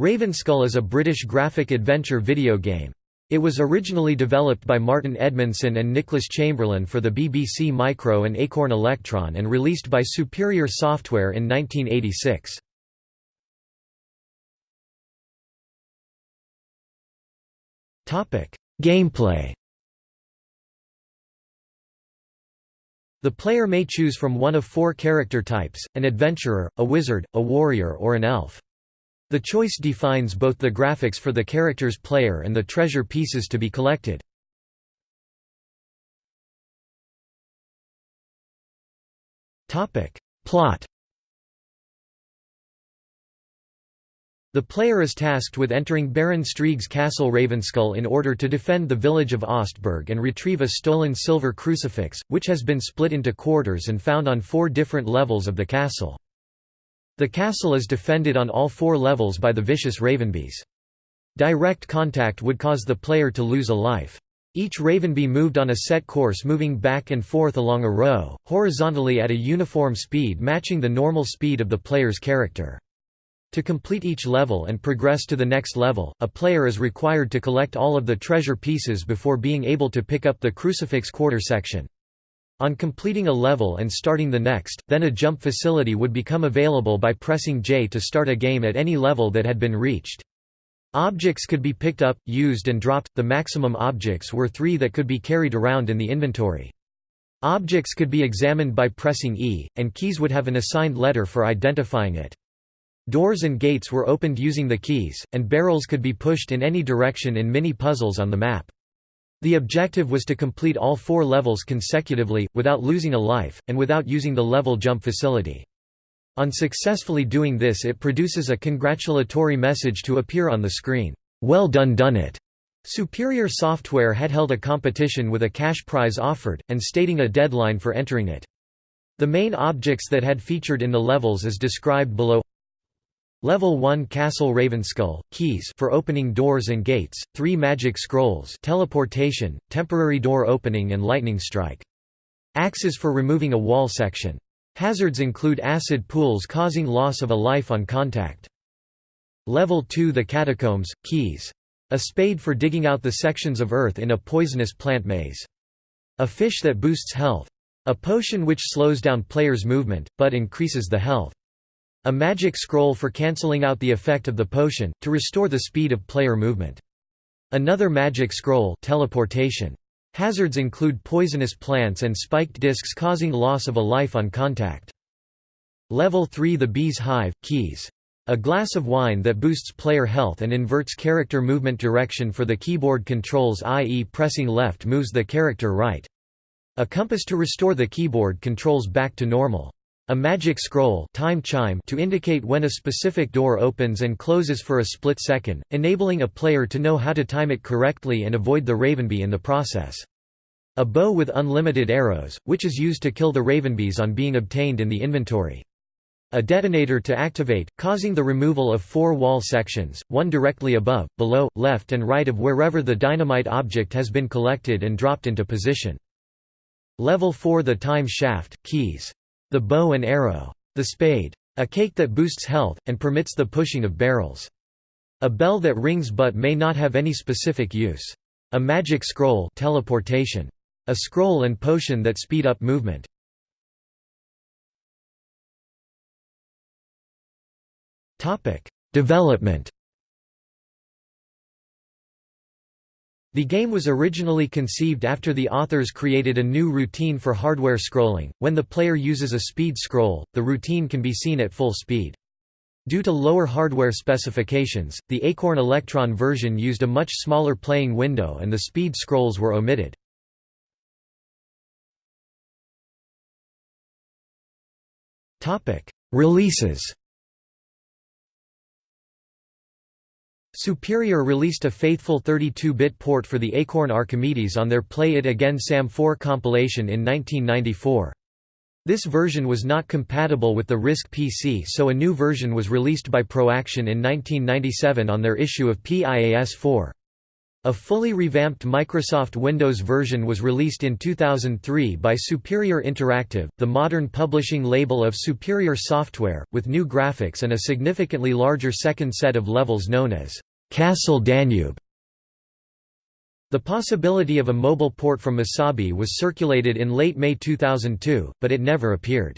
Ravenskull is a British graphic adventure video game. It was originally developed by Martin Edmondson and Nicholas Chamberlain for the BBC Micro and Acorn Electron and released by Superior Software in 1986. Gameplay The player may choose from one of four character types, an adventurer, a wizard, a warrior or an elf. The choice defines both the graphics for the character's player and the treasure pieces to be collected. Plot The player is tasked with entering Baron Streig's castle Ravenskull in order to defend the village of Ostburg and retrieve a stolen silver crucifix, which has been split into quarters and found on four different levels of the castle. The castle is defended on all four levels by the vicious Ravenbees. Direct contact would cause the player to lose a life. Each Ravenbee moved on a set course moving back and forth along a row, horizontally at a uniform speed matching the normal speed of the player's character. To complete each level and progress to the next level, a player is required to collect all of the treasure pieces before being able to pick up the crucifix quarter section. On completing a level and starting the next, then a jump facility would become available by pressing J to start a game at any level that had been reached. Objects could be picked up, used and dropped, the maximum objects were three that could be carried around in the inventory. Objects could be examined by pressing E, and keys would have an assigned letter for identifying it. Doors and gates were opened using the keys, and barrels could be pushed in any direction in mini-puzzles on the map. The objective was to complete all four levels consecutively, without losing a life, and without using the level jump facility. On successfully doing this it produces a congratulatory message to appear on the screen, "'Well done done it'". Superior Software had held a competition with a cash prize offered, and stating a deadline for entering it. The main objects that had featured in the levels is described below Level 1 Castle Ravenskull, keys for opening doors and gates, 3 magic scrolls teleportation, temporary door opening and lightning strike. Axes for removing a wall section. Hazards include acid pools causing loss of a life on contact. Level 2 The Catacombs, keys. A spade for digging out the sections of earth in a poisonous plant maze. A fish that boosts health. A potion which slows down players' movement, but increases the health. A magic scroll for cancelling out the effect of the potion, to restore the speed of player movement. Another magic scroll teleportation. Hazards include poisonous plants and spiked discs causing loss of a life on contact. Level 3 The Bee's Hive, keys. A glass of wine that boosts player health and inverts character movement direction for the keyboard controls i.e. pressing left moves the character right. A compass to restore the keyboard controls back to normal. A magic scroll time chime to indicate when a specific door opens and closes for a split second, enabling a player to know how to time it correctly and avoid the Ravenbee in the process. A bow with unlimited arrows, which is used to kill the Ravenbees on being obtained in the inventory. A detonator to activate, causing the removal of four wall sections, one directly above, below, left and right of wherever the dynamite object has been collected and dropped into position. Level 4 The time shaft, keys the bow and arrow. The spade. A cake that boosts health, and permits the pushing of barrels. A bell that rings but may not have any specific use. A magic scroll teleportation. A scroll and potion that speed up movement. Development The game was originally conceived after the authors created a new routine for hardware scrolling. When the player uses a speed scroll, the routine can be seen at full speed. Due to lower hardware specifications, the Acorn Electron version used a much smaller playing window and the speed scrolls were omitted. Releases Superior released a faithful 32-bit port for the Acorn Archimedes on their Play It Again Sam 4 compilation in 1994. This version was not compatible with the RISC PC so a new version was released by Proaction in 1997 on their issue of PIAS 4. A fully revamped Microsoft Windows version was released in 2003 by Superior Interactive, the modern publishing label of Superior Software, with new graphics and a significantly larger second set of levels known as Castle Danube. The possibility of a mobile port from Musabi was circulated in late May 2002, but it never appeared.